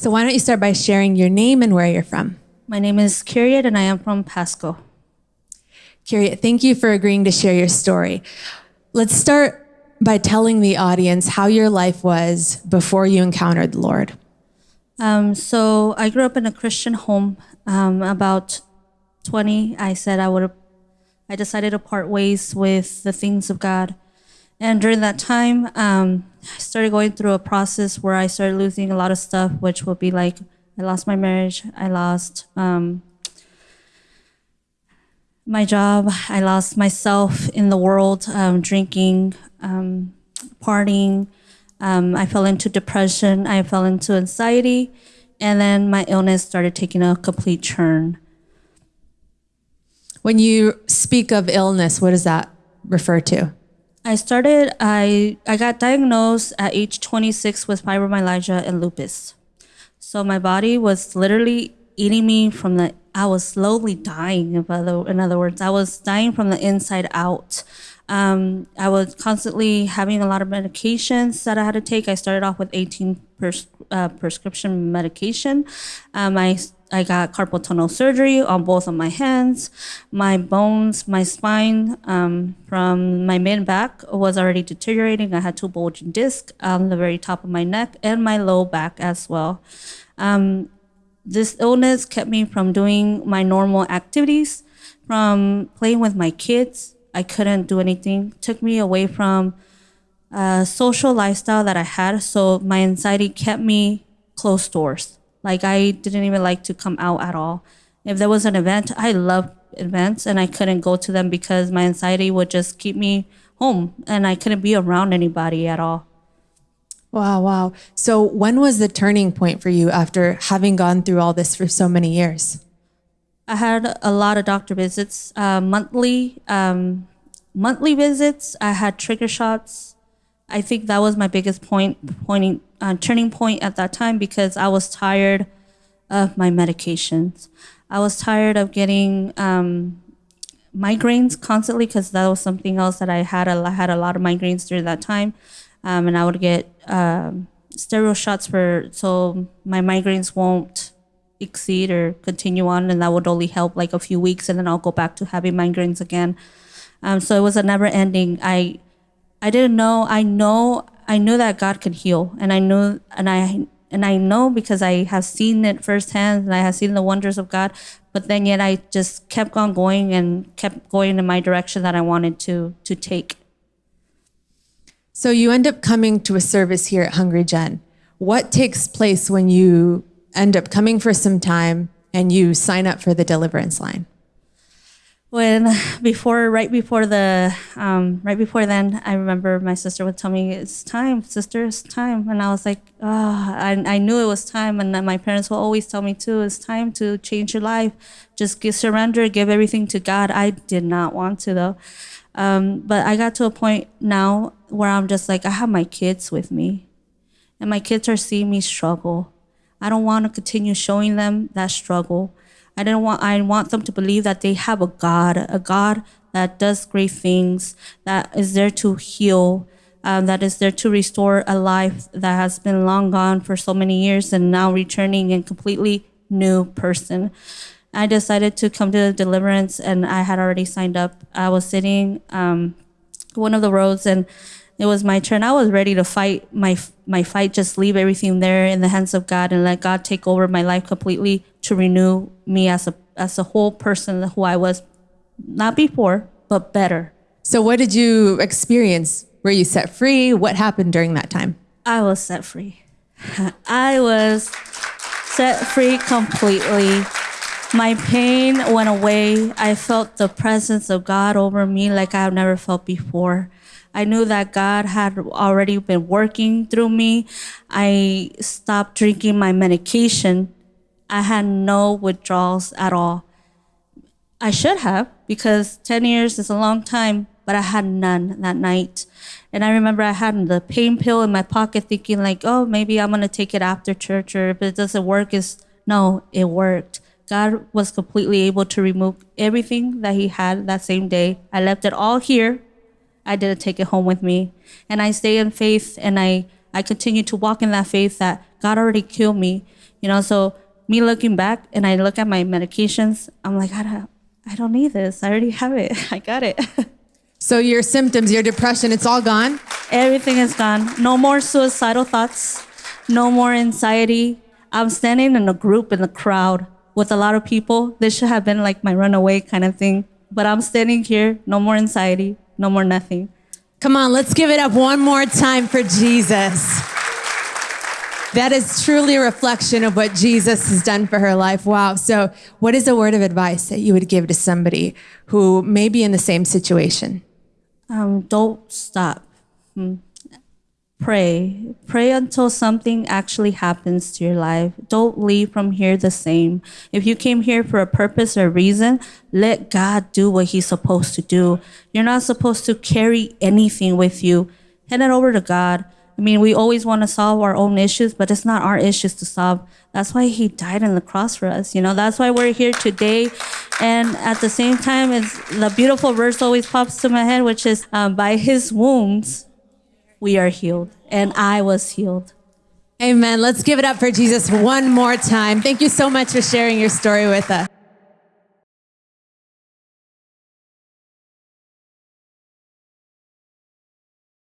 So why don't you start by sharing your name and where you're from? My name is Kyriet and I am from Pasco. Kyriet, thank you for agreeing to share your story. Let's start by telling the audience how your life was before you encountered the Lord. Um, so I grew up in a Christian home. Um, about 20, I said I would. I decided to part ways with the things of God, and during that time, um, I started going through a process where I started losing a lot of stuff, which would be like I lost my marriage, I lost um, my job, I lost myself in the world, um, drinking, um, partying. Um, I fell into depression. I fell into anxiety, and then my illness started taking a complete turn. When you speak of illness, what does that refer to? I started. I I got diagnosed at age 26 with fibromyalgia and lupus. So my body was literally eating me from the. I was slowly dying. In other, in other words, I was dying from the inside out. Um, I was constantly having a lot of medications that I had to take. I started off with 18 pers- uh, prescription medication. Um, I I got carpal tunnel surgery on both of my hands. My bones, my spine um, from my mid back was already deteriorating. I had two bulging discs on the very top of my neck and my low back as well. Um, this illness kept me from doing my normal activities, from playing with my kids, I couldn't do anything. Took me away from a social lifestyle that I had. So my anxiety kept me closed doors. Like I didn't even like to come out at all. If there was an event, I loved events and I couldn't go to them because my anxiety would just keep me home and I couldn't be around anybody at all. Wow, wow. So when was the turning point for you after having gone through all this for so many years? I had a lot of doctor visits, uh, monthly, um, monthly visits. I had trigger shots. I think that was my biggest point, pointing, uh, turning point at that time because I was tired of my medications. I was tired of getting um, migraines constantly because that was something else that I had. A, I had a lot of migraines during that time, um, and I would get um, steroid shots for so my migraines won't exceed or continue on, and that would only help like a few weeks, and then I'll go back to having migraines again. Um, so it was a never ending. I I didn't know. I know. I knew that God could heal, and I knew, and I and I know because I have seen it firsthand, and I have seen the wonders of God. But then yet I just kept on going and kept going in my direction that I wanted to to take. So you end up coming to a service here at Hungry Gen. What takes place when you end up coming for some time and you sign up for the deliverance line? When before, right before the, um, right before then, I remember my sister would tell me, "It's time, sister, it's time," and I was like, "Oh, I, I knew it was time." And my parents will always tell me too, "It's time to change your life. Just give, surrender, give everything to God." I did not want to though, um, but I got to a point now where I'm just like, I have my kids with me, and my kids are seeing me struggle I don't want to continue showing them that struggle. I don't want I want them to believe that they have a God, a God that does great things, that is there to heal, um, that is there to restore a life that has been long gone for so many years and now returning a completely new person. I decided to come to the deliverance and I had already signed up. I was sitting um, one of the roads and it was my turn. I was ready to fight my my fight, just leave everything there in the hands of God and let God take over my life completely to renew me as a as a whole person who I was not before, but better. So what did you experience? Were you set free? What happened during that time? I was set free. I was set free completely. My pain went away. I felt the presence of God over me like I've never felt before. I knew that God had already been working through me. I stopped drinking my medication. I had no withdrawals at all. I should have because 10 years is a long time, but I had none that night. And I remember I had the pain pill in my pocket thinking like, oh, maybe I'm going to take it after church or if it doesn't work is no, it worked. God was completely able to remove everything that he had that same day. I left it all here I didn't take it home with me. And I stay in faith and I, I continue to walk in that faith that God already killed me. You know, so me looking back and I look at my medications, I'm like, I don't, I don't need this. I already have it. I got it. So your symptoms, your depression, it's all gone? Everything is gone. No more suicidal thoughts. No more anxiety. I'm standing in a group in the crowd with a lot of people. This should have been like my runaway kind of thing. But I'm standing here. No more anxiety. No more nothing. Come on, let's give it up one more time for Jesus. That is truly a reflection of what Jesus has done for her life. Wow. So, what is a word of advice that you would give to somebody who may be in the same situation? Um, don't stop. Hmm. Pray. Pray until something actually happens to your life. Don't leave from here the same. If you came here for a purpose or reason, let God do what He's supposed to do. You're not supposed to carry anything with you. Hand it over to God. I mean, we always want to solve our own issues, but it's not our issues to solve. That's why He died on the cross for us. You know, that's why we're here today. And at the same time, it's the beautiful verse always pops to my head, which is, um, by His wounds, we are healed. And I was healed. Amen. Let's give it up for Jesus one more time. Thank you so much for sharing your story with us.